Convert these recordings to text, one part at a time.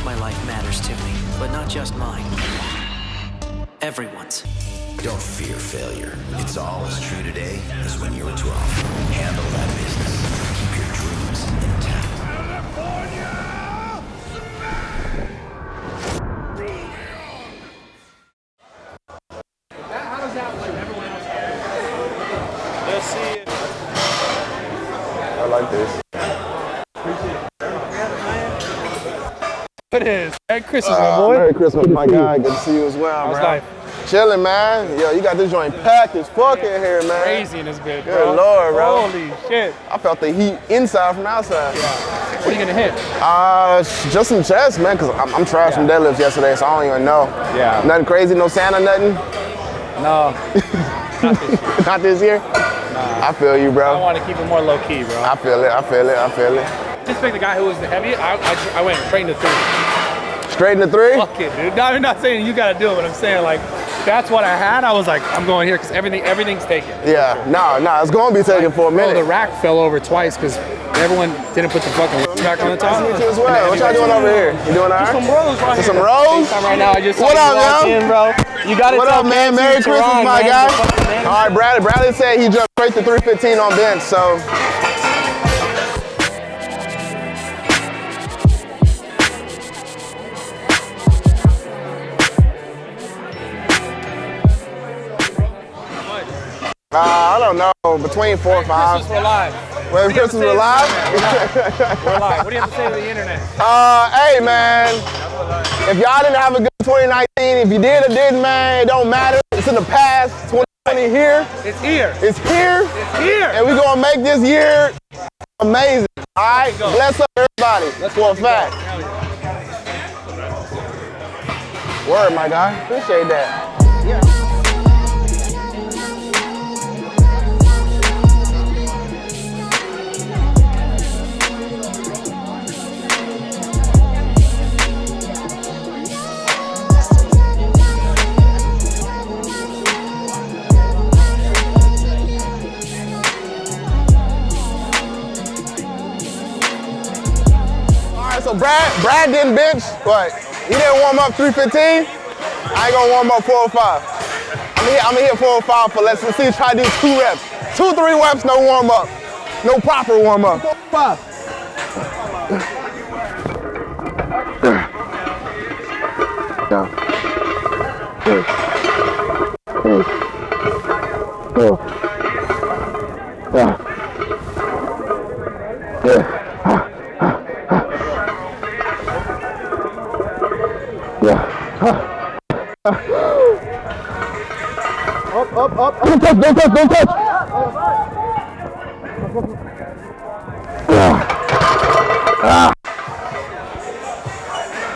course my life matters to me, but not just mine. Everyone's. Don't fear failure. It's all as true today as when you were 12. Handle that business. It is. Merry Christmas, Uh, my boy. Merry Christmas, my guy. Good to see you as well, How's bro. life? Chilling, man. Yo, you got this joint packed as fuck in here, man. Crazy in this bitch, Good bro. lord, bro. Holy shit. I felt the heat inside from outside. What are you gonna hit? Uh, just some chest, man, because I'm, I'm trash from deadlifts yesterday, so I don't even know. Yeah. Nothing crazy, no Santa, nothing? No, Not this year? Nah. I feel you, bro. I want to keep it more low key, bro. I feel it, I feel it, I feel it. Just pick the guy who was the heaviest. I, I, I went straight into three. Straight into three? Fuck it, dude. No, I'm not saying you gotta do it, but I'm saying like that's what I had. I was like, I'm going here because everything everything's taken. Yeah, no, no, it's gonna be taken for a Bro, the rack fell over twice because everyone didn't put the fucking back on the top. Nice to meet you as well. What y'all doing over here? You doing all Just some right? rolls right Just here. some rolls? Right now. I just What up, yo? in, bro. You gotta What up, man? Merry Christmas, my man, guy. the fucking man. All right, Bradley. Bradley said he jumped straight to 315 on bench, so. Uh, I don't know, between four and five. Christmas, we're live. Well, What do you have to Christmas, we're live. We're live. What do you have to say to the internet? Uh, hey man, if y'all didn't have a good 2019, if you did or didn't, man, it don't matter. It's in the past. 2020 here, It's here. it's here, It's here. and we're gonna make this year amazing. All right, bless up everybody. for a fact. Word, my guy. Appreciate that. All so Brad, Brad didn't bench, but he didn't warm up 315. I ain't gonna warm up 405. I'm gonna hit, I'm gonna hit 405 for let's, let's see, try to do two reps. Two, three reps, no warm up. No proper warm up. Five. Up, Don't touch, don't touch, don't touch.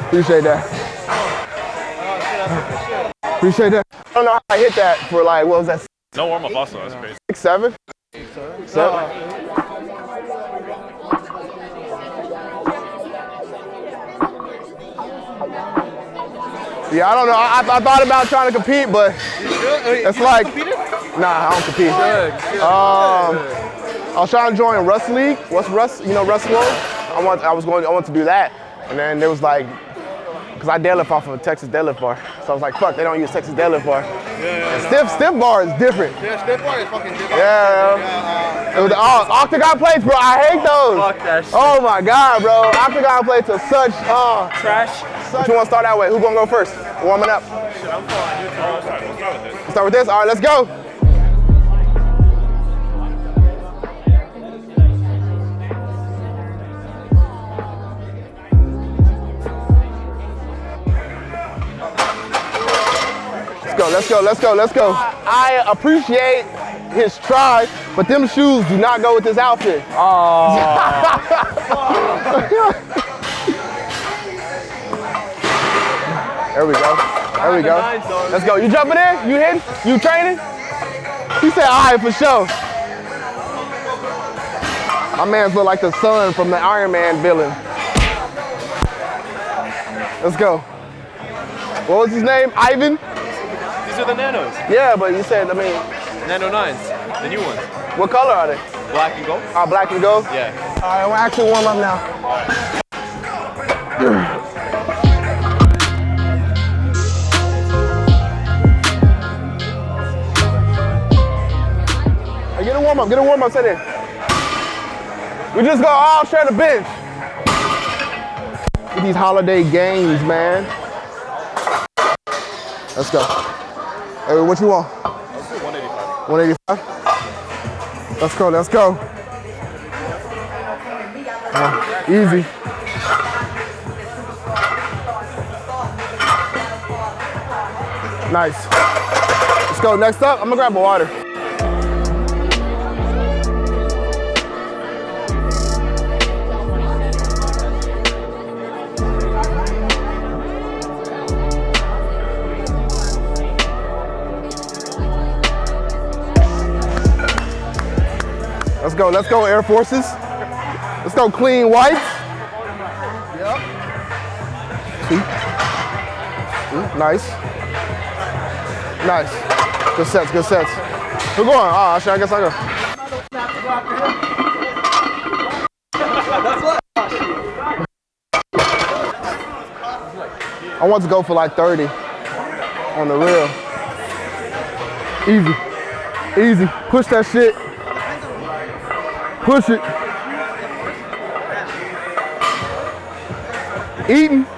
Appreciate that. Appreciate that. I don't know how I hit that for like, what was that, No warm up also, that's crazy. six, seven? Seven? Yeah, I don't know. I, I thought about trying to compete, but it's like, nah, I don't compete. Um, I was trying to join Rust League. What's Rust? You know Rust World? I want. I was going. I want to do that, and then there was like, because I deadlift off of a Texas deadlift bar, so I was like, fuck, they don't use Texas deadlift bar. And stiff, stiff bar is different. Yeah, stiff bar is fucking different. Yeah. It was, oh, octagon plates, bro. I hate those. Fuck that shit. Oh my god, bro. Octagon plates are such. Oh, Trash. What you want to start that way? Who gonna go first? Warming up. Shit, I'm falling. Start with this. All right, let's go. Go, let's go, let's go, let's go. I appreciate his try, but them shoes do not go with this outfit. Oh. There we go. There we go. Let's go. You jumping in? You hitting? You training? He said, all right, for sure. My man's look like the son from the Iron Man villain. Let's go. What was his name? Ivan? These are the Nanos. Yeah, but you said, I mean... Nano 9s, the new ones. What color are they? Black and gold. Oh, black and gold? Yeah. All right, we're actually warm up now. Hey, get a warm up, get a warm up, sit in. We just go all share the bench. With these holiday games, man. Let's go. Hey, what you want? 185. 185? Let's go, let's go. Uh, easy. Nice. Let's go. Next up, I'm gonna grab a water. Let's go, let's go, Air Forces. Let's go, clean whites. Yep. Nice. Nice. Good sets, good sets. Who going? Oh, actually, I guess I go. I want to go for like 30 on the real. Easy. Easy. Push that shit. Push it. Eating.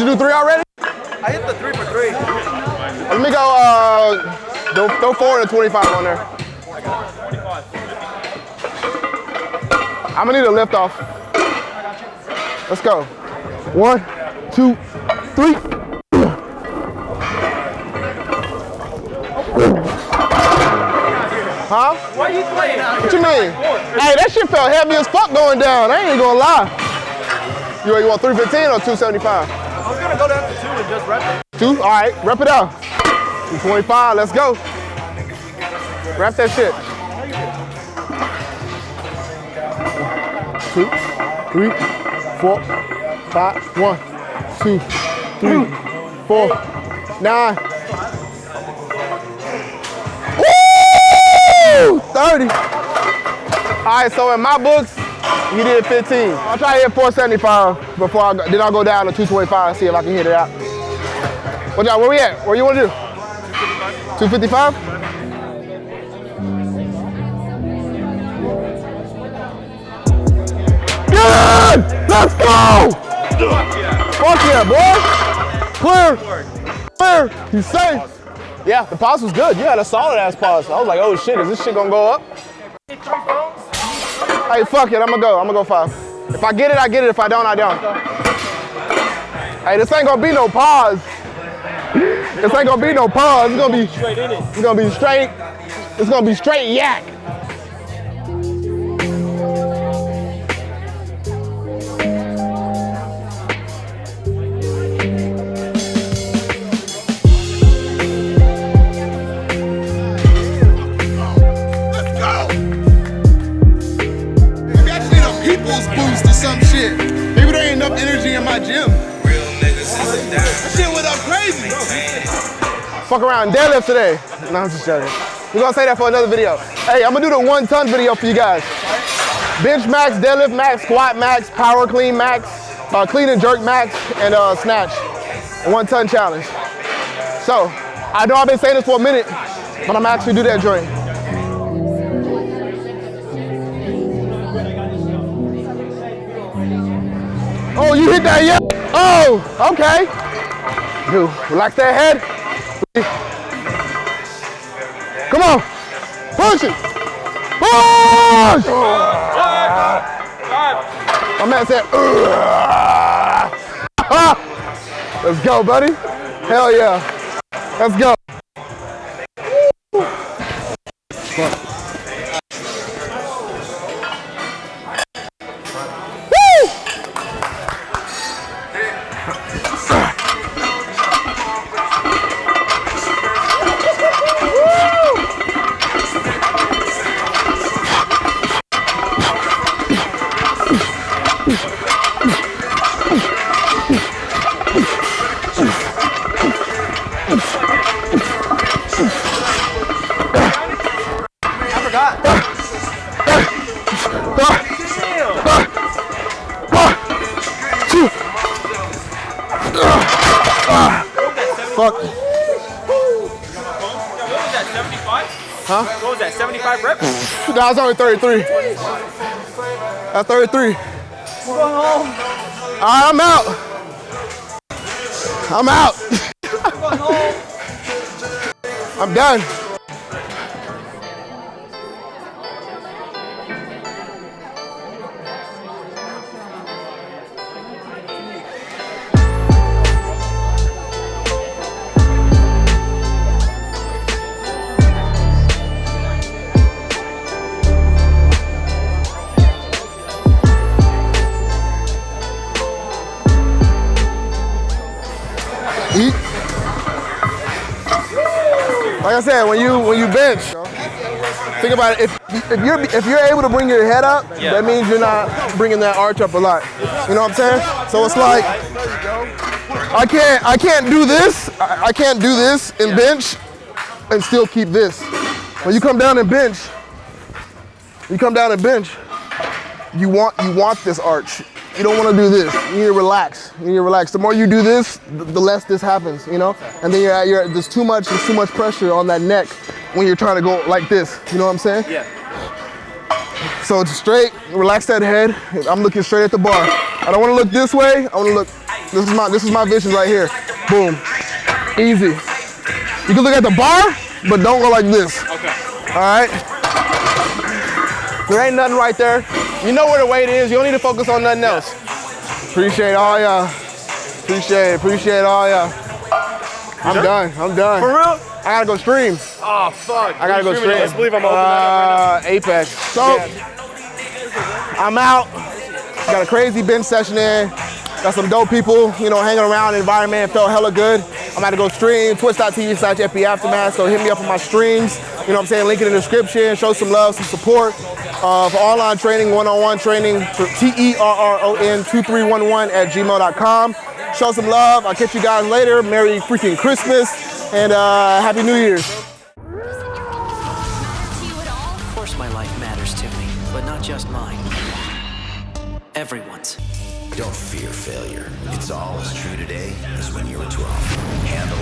You do three already? I hit the three for three. Let me go, uh, throw, throw four and a 25 on there. I'm gonna need a lift off. Let's go. One, two, three. Huh? Why are you playing out What you mean? Hey, that shit felt heavy as fuck going down. I ain't gonna lie. You, you want 315 or 275? Just rep it. Two? All right, rep it out. 225, let's go. Wrap that shit. Two, three, four, five, one, two, three, four, nine. Woo! 30. All right, so in my books, he did 15. I'll try to hit 475 before I go, then I'll go down to 225 and see if I can hit it out. Watch out, where we at? What do you wanna do? 255? Good! Let's go! Fuck yeah, boy! Clear! Clear! You safe! Yeah, the pause was good. You had a solid ass pause. I was like, oh shit, is this shit gonna go up? Hey, fuck it, I'm gonna go. I'm gonna go five. If I get it, I get it. If I don't, I don't. Hey, this ain't gonna be no pause. This ain't gonna be no pause. It's gonna be straight in it. It's gonna be straight. It's gonna be straight yak. Let's go! Maybe I just need a people's boost or some shit. Maybe there ain't enough energy in my gym. That shit went up crazy. Fuck around deadlift today. No, I'm just joking. We're gonna say that for another video. Hey, I'm gonna do the one ton video for you guys. Bench max, deadlift max, squat max, power clean max, uh, clean and jerk max, and uh, snatch. One ton challenge. So, I know I've been saying this for a minute, but I'm actually do that joint. Oh, you hit that, yeah? Oh, okay. Dude, relax that head. Come on. Push it. Push! My man said, Let's go, buddy. Hell yeah. Let's go. Fuck. What was that, 75? Huh? What was that, 75 reps? I was only 33. That's 33. All right, I'm out. I'm out. I'm done. I said, when you when you bench, think about it. If if you're if you're able to bring your head up, that means you're not bringing that arch up a lot. You know what I'm saying? So it's like I can't I can't do this. I, I can't do this in bench and still keep this. When you come down and bench, you come down and bench. You want you want this arch. You don't want to do this. You need to relax. You need to relax. The more you do this, the less this happens, you know? And then you're, at- you're there's too much there's too much pressure on that neck when you're trying to go like this. You know what I'm saying? Yeah. So it's straight, relax that head. I'm looking straight at the bar. I don't want to look this way. I want to look. This is my this is my vision right here. Boom. Easy. You can look at the bar, but don't go like this. Okay. All right. There ain't nothing right there. You know where the weight is. You don't need to focus on nothing else. Appreciate all y'all. Appreciate. Appreciate all y'all. I'm done. I'm done. For real? I gotta go stream. Oh, fuck. I gotta go stream. Let's believe I'm open uh, Apex. So I'm out. Got a crazy bench session in. Got some dope people, you know, hanging around. Environment felt hella good. I'm about to go stream. Twitch.tv slash FB Aftermath. So hit me up on my streams. You know what I'm saying? Link in the description. Show some love, some support. Uh, for online training, one-on-one training, for T-E-R-R-O-N 2311 at gmail.com. Show some love. I'll catch you guys later. Merry freaking Christmas and uh, Happy New Year's. Of course my life matters to me, but not just mine. Everyone's. Don't fear failure. It's all as true today as when you were 12. Handle